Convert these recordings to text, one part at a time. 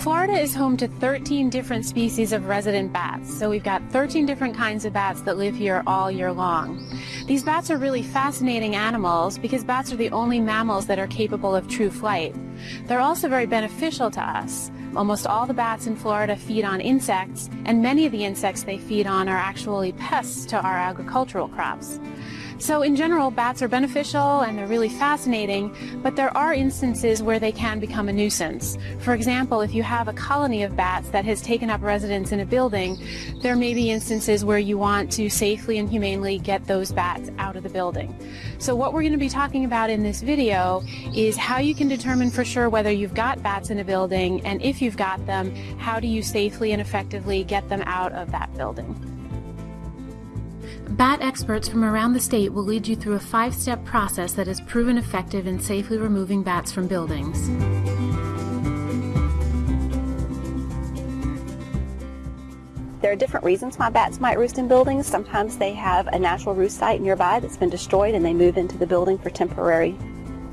Florida is home to 13 different species of resident bats, so we've got 13 different kinds of bats that live here all year long. These bats are really fascinating animals because bats are the only mammals that are capable of true flight. They're also very beneficial to us. Almost all the bats in Florida feed on insects, and many of the insects they feed on are actually pests to our agricultural crops. So in general, bats are beneficial and they're really fascinating, but there are instances where they can become a nuisance. For example, if you have a colony of bats that has taken up residence in a building, there may be instances where you want to safely and humanely get those bats out of the building. So what we're going to be talking about in this video is how you can determine for sure whether you've got bats in a building, and if you've got them, how do you safely and effectively get them out of that building. Bat experts from around the state will lead you through a five-step process that has proven effective in safely removing bats from buildings. There are different reasons why bats might roost in buildings. Sometimes they have a natural roost site nearby that's been destroyed and they move into the building for temporary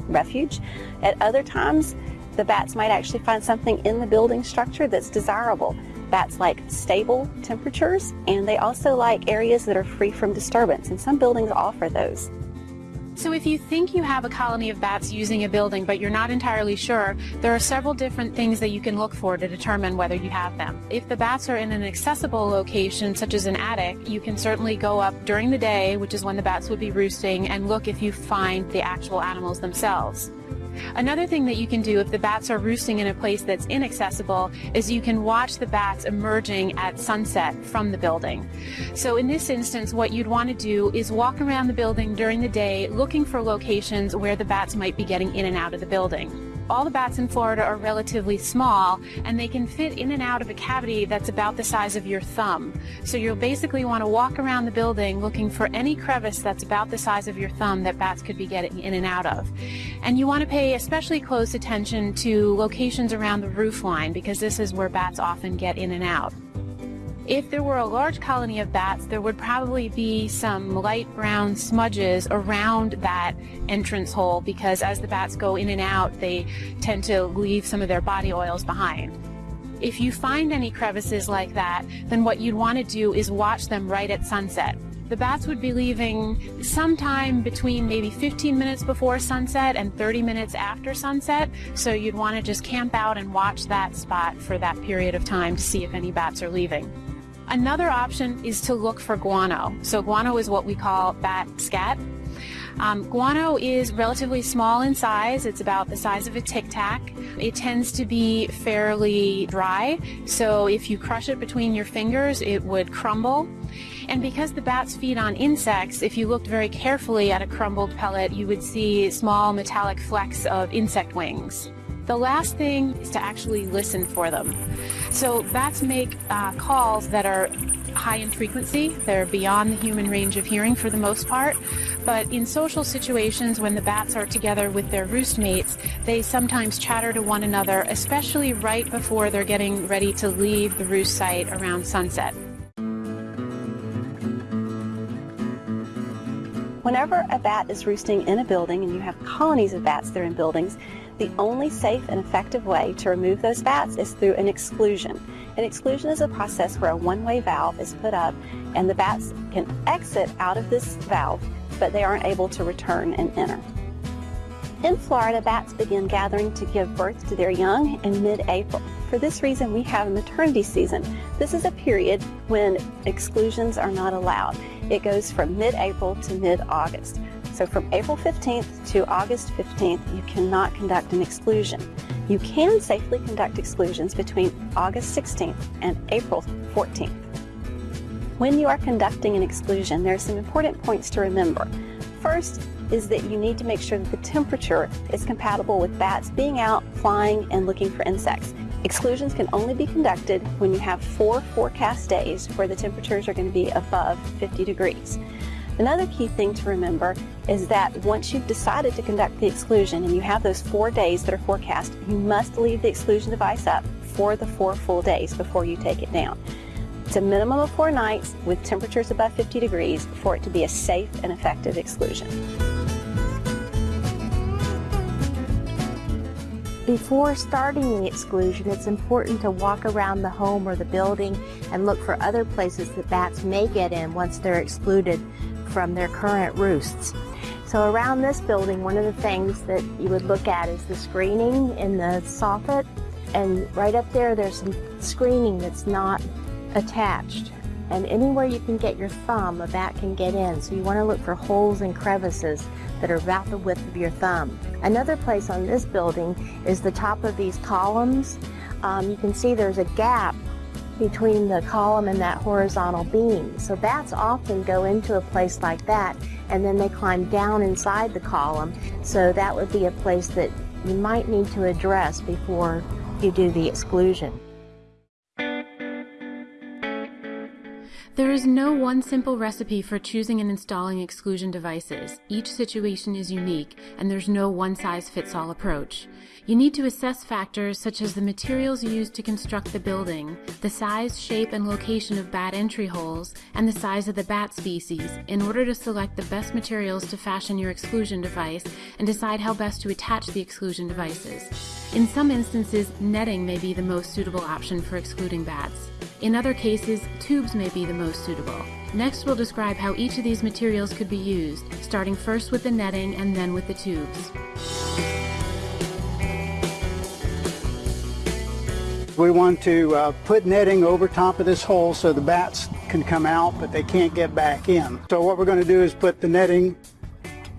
refuge. At other times, the bats might actually find something in the building structure that's desirable. Bats like stable temperatures and they also like areas that are free from disturbance and some buildings offer those. So if you think you have a colony of bats using a building but you're not entirely sure, there are several different things that you can look for to determine whether you have them. If the bats are in an accessible location such as an attic, you can certainly go up during the day, which is when the bats would be roosting, and look if you find the actual animals themselves. Another thing that you can do if the bats are roosting in a place that's inaccessible is you can watch the bats emerging at sunset from the building. So in this instance, what you'd want to do is walk around the building during the day looking for locations where the bats might be getting in and out of the building all the bats in Florida are relatively small and they can fit in and out of a cavity that's about the size of your thumb. So you'll basically want to walk around the building looking for any crevice that's about the size of your thumb that bats could be getting in and out of. And you want to pay especially close attention to locations around the roof line because this is where bats often get in and out. If there were a large colony of bats, there would probably be some light brown smudges around that entrance hole because as the bats go in and out, they tend to leave some of their body oils behind. If you find any crevices like that, then what you'd want to do is watch them right at sunset. The bats would be leaving sometime between maybe 15 minutes before sunset and 30 minutes after sunset, so you'd want to just camp out and watch that spot for that period of time to see if any bats are leaving. Another option is to look for guano. So guano is what we call bat scat. Um, guano is relatively small in size. It's about the size of a tic tac. It tends to be fairly dry, so if you crush it between your fingers, it would crumble. And because the bats feed on insects, if you looked very carefully at a crumbled pellet, you would see small metallic flecks of insect wings. The last thing is to actually listen for them. So bats make uh, calls that are high in frequency. They're beyond the human range of hearing for the most part. But in social situations, when the bats are together with their roost mates, they sometimes chatter to one another, especially right before they're getting ready to leave the roost site around sunset. Whenever a bat is roosting in a building and you have colonies of bats that are in buildings, the only safe and effective way to remove those bats is through an exclusion. An exclusion is a process where a one-way valve is put up and the bats can exit out of this valve, but they aren't able to return and enter. In Florida, bats begin gathering to give birth to their young in mid-April. For this reason, we have a maternity season. This is a period when exclusions are not allowed. It goes from mid-April to mid-August. So from April 15th to August 15th, you cannot conduct an exclusion. You can safely conduct exclusions between August 16th and April 14th. When you are conducting an exclusion, there are some important points to remember. First is that you need to make sure that the temperature is compatible with bats being out, flying, and looking for insects. Exclusions can only be conducted when you have four forecast days where the temperatures are going to be above 50 degrees. Another key thing to remember is that once you've decided to conduct the exclusion and you have those four days that are forecast, you must leave the exclusion device up for the four full days before you take it down. It's a minimum of four nights with temperatures above 50 degrees for it to be a safe and effective exclusion. Before starting the exclusion, it's important to walk around the home or the building and look for other places that bats may get in once they're excluded from their current roosts. So around this building, one of the things that you would look at is the screening in the soffit. And right up there, there's some screening that's not attached. And anywhere you can get your thumb, a bat can get in. So you want to look for holes and crevices that are about the width of your thumb. Another place on this building is the top of these columns. Um, you can see there's a gap between the column and that horizontal beam. So bats often go into a place like that and then they climb down inside the column. So that would be a place that you might need to address before you do the exclusion. There is no one simple recipe for choosing and installing exclusion devices. Each situation is unique, and there's no one size fits all approach. You need to assess factors such as the materials used to construct the building, the size, shape, and location of bat entry holes, and the size of the bat species in order to select the best materials to fashion your exclusion device and decide how best to attach the exclusion devices. In some instances, netting may be the most suitable option for excluding bats. In other cases, tubes may be the most suitable. Next, we'll describe how each of these materials could be used, starting first with the netting and then with the tubes. We want to uh, put netting over top of this hole so the bats can come out, but they can't get back in. So what we're going to do is put the netting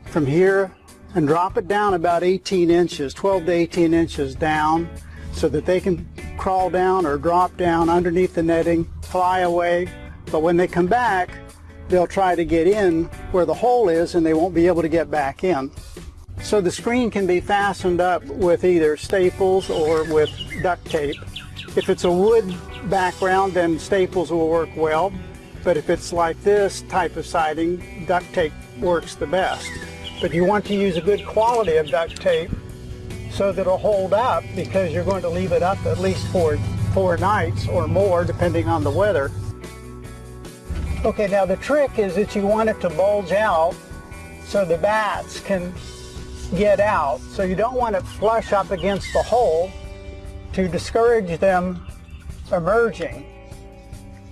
from here and drop it down about 18 inches, 12 to 18 inches down so that they can crawl down or drop down underneath the netting, fly away. But when they come back, they'll try to get in where the hole is and they won't be able to get back in. So the screen can be fastened up with either staples or with duct tape. If it's a wood background, then staples will work well. But if it's like this type of siding, duct tape works the best. But you want to use a good quality of duct tape so that it'll hold up because you're going to leave it up at least for four nights or more depending on the weather. Okay, now the trick is that you want it to bulge out so the bats can get out. So you don't want it flush up against the hole to discourage them emerging.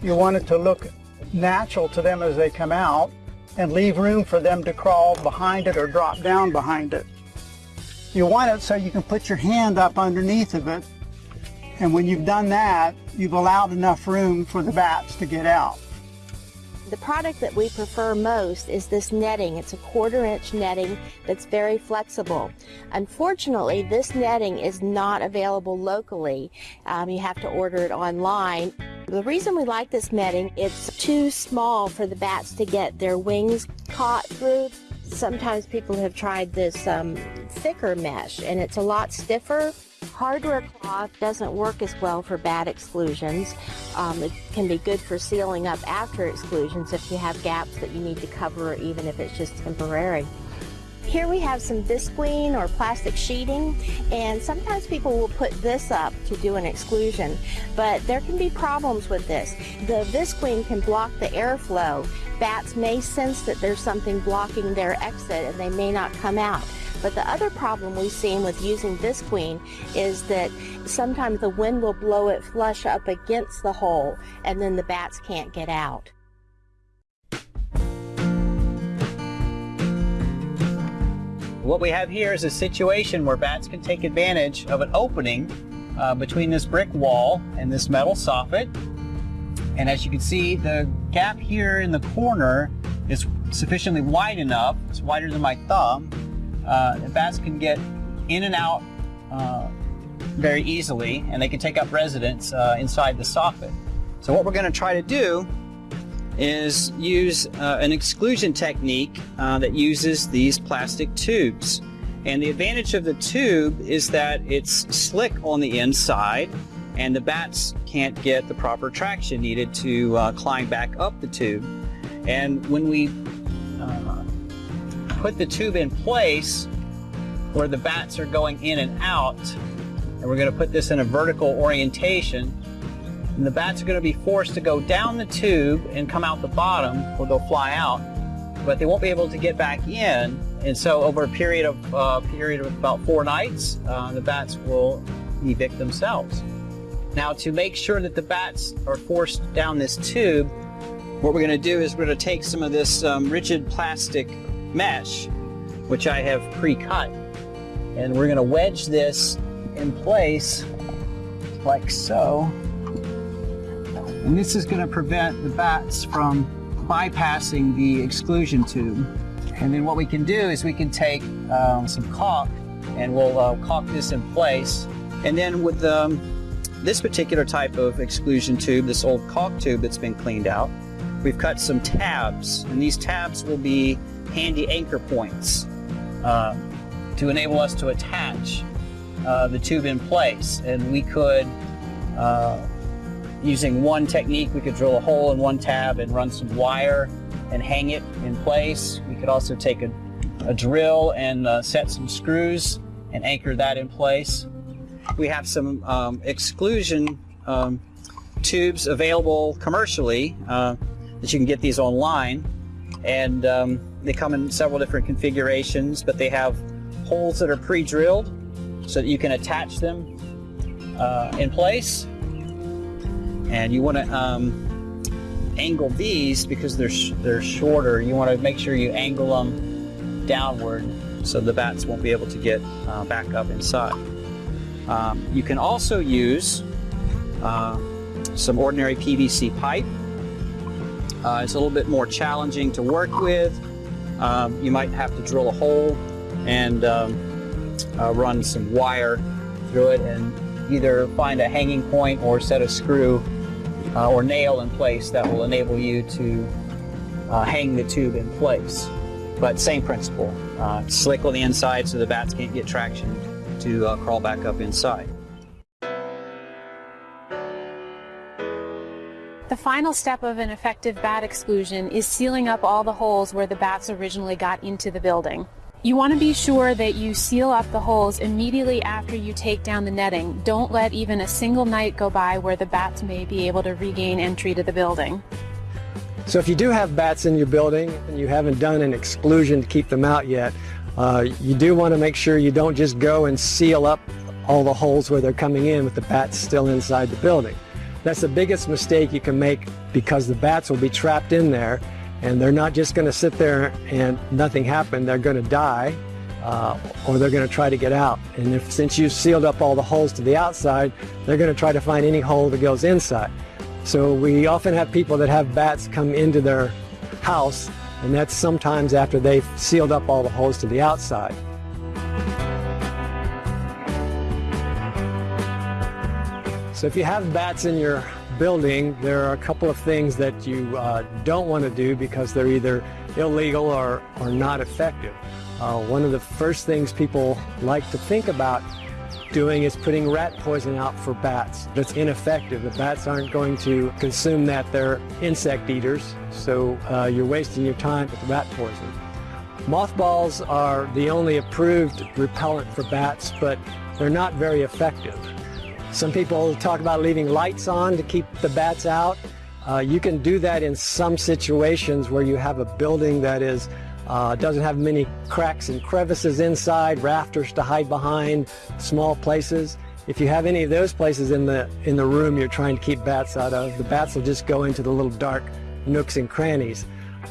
You want it to look natural to them as they come out and leave room for them to crawl behind it or drop down behind it. You want it so you can put your hand up underneath of it. And when you've done that, you've allowed enough room for the bats to get out. The product that we prefer most is this netting. It's a quarter inch netting that's very flexible. Unfortunately, this netting is not available locally. Um, you have to order it online. The reason we like this netting, it's too small for the bats to get their wings caught through. Sometimes people have tried this um, thicker mesh and it's a lot stiffer. Hardware cloth doesn't work as well for bat exclusions. Um, it can be good for sealing up after exclusions if you have gaps that you need to cover even if it's just temporary. Here we have some visqueen or plastic sheeting and sometimes people will put this up to do an exclusion but there can be problems with this. The visqueen can block the airflow. Bats may sense that there's something blocking their exit and they may not come out. But the other problem we've seen with using visqueen is that sometimes the wind will blow it flush up against the hole and then the bats can't get out. What we have here is a situation where bats can take advantage of an opening uh, between this brick wall and this metal soffit. And as you can see, the gap here in the corner is sufficiently wide enough, it's wider than my thumb, uh, the bats can get in and out uh, very easily and they can take up residence uh, inside the soffit. So what we're going to try to do is use uh, an exclusion technique uh, that uses these plastic tubes. And the advantage of the tube is that it's slick on the inside and the bats can't get the proper traction needed to uh, climb back up the tube. And when we uh, put the tube in place where the bats are going in and out, and we're going to put this in a vertical orientation, and the bats are going to be forced to go down the tube and come out the bottom or they'll fly out, but they won't be able to get back in and so over a period of uh, period of about four nights, uh, the bats will evict themselves. Now to make sure that the bats are forced down this tube, what we're going to do is we're going to take some of this um, rigid plastic mesh, which I have pre-cut, and we're going to wedge this in place like so. And this is going to prevent the bats from bypassing the exclusion tube. And then what we can do is we can take um, some caulk and we'll uh, caulk this in place. And then with um, this particular type of exclusion tube, this old caulk tube that's been cleaned out, we've cut some tabs. And these tabs will be handy anchor points uh, to enable us to attach uh, the tube in place. And we could, uh, using one technique, we could drill a hole in one tab and run some wire and hang it in place. We could also take a, a drill and uh, set some screws and anchor that in place. We have some um, exclusion um, tubes available commercially uh, that you can get these online and um, they come in several different configurations but they have holes that are pre-drilled so that you can attach them uh, in place. And you want to um, angle these because they're sh they're shorter. You want to make sure you angle them downward so the bats won't be able to get uh, back up inside. Um, you can also use uh, some ordinary PVC pipe. Uh, it's a little bit more challenging to work with. Um, you might have to drill a hole and um, uh, run some wire through it and either find a hanging point or set a screw uh, or nail in place that will enable you to uh, hang the tube in place. But same principle, uh, slick on the inside so the bats can't get traction to uh, crawl back up inside. The final step of an effective bat exclusion is sealing up all the holes where the bats originally got into the building. You want to be sure that you seal up the holes immediately after you take down the netting. Don't let even a single night go by where the bats may be able to regain entry to the building. So if you do have bats in your building and you haven't done an exclusion to keep them out yet, uh, you do want to make sure you don't just go and seal up all the holes where they're coming in with the bats still inside the building. That's the biggest mistake you can make because the bats will be trapped in there and they're not just going to sit there and nothing happen. They're going to die uh, or they're going to try to get out. And if since you've sealed up all the holes to the outside, they're going to try to find any hole that goes inside. So we often have people that have bats come into their house and that's sometimes after they've sealed up all the holes to the outside. So if you have bats in your building, there are a couple of things that you uh, don't want to do because they're either illegal or, or not effective. Uh, one of the first things people like to think about doing is putting rat poison out for bats. That's ineffective. The bats aren't going to consume that. They're insect eaters, so uh, you're wasting your time with rat poison. Mothballs are the only approved repellent for bats, but they're not very effective. Some people talk about leaving lights on to keep the bats out. Uh, you can do that in some situations where you have a building that is uh, doesn't have many cracks and crevices inside, rafters to hide behind, small places. If you have any of those places in the in the room you're trying to keep bats out of, the bats will just go into the little dark nooks and crannies.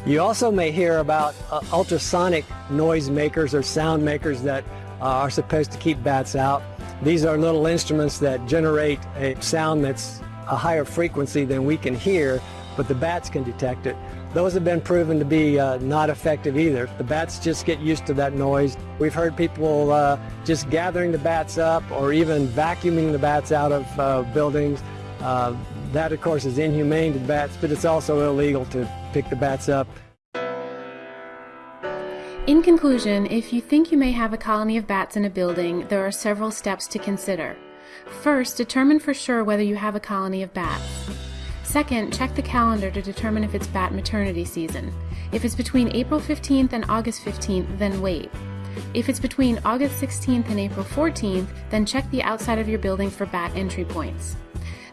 You also may hear about uh, ultrasonic noise makers or sound makers that uh, are supposed to keep bats out. These are little instruments that generate a sound that's a higher frequency than we can hear, but the bats can detect it. Those have been proven to be uh, not effective either. The bats just get used to that noise. We've heard people uh, just gathering the bats up or even vacuuming the bats out of uh, buildings. Uh, that, of course, is inhumane to the bats, but it's also illegal to pick the bats up. In conclusion, if you think you may have a colony of bats in a building, there are several steps to consider. First, determine for sure whether you have a colony of bats. Second, check the calendar to determine if it's bat maternity season. If it's between April 15th and August 15th, then wait. If it's between August 16th and April 14th, then check the outside of your building for bat entry points.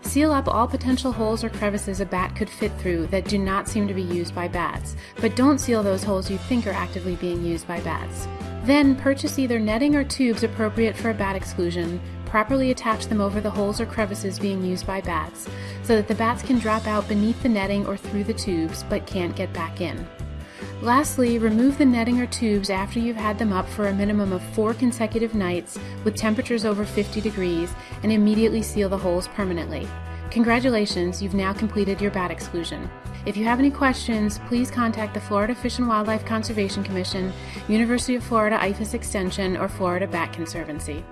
Seal up all potential holes or crevices a bat could fit through that do not seem to be used by bats, but don't seal those holes you think are actively being used by bats. Then purchase either netting or tubes appropriate for a bat exclusion, properly attach them over the holes or crevices being used by bats, so that the bats can drop out beneath the netting or through the tubes but can't get back in. Lastly, remove the netting or tubes after you've had them up for a minimum of four consecutive nights with temperatures over 50 degrees and immediately seal the holes permanently. Congratulations, you've now completed your bat exclusion. If you have any questions, please contact the Florida Fish and Wildlife Conservation Commission, University of Florida IFAS Extension, or Florida Bat Conservancy.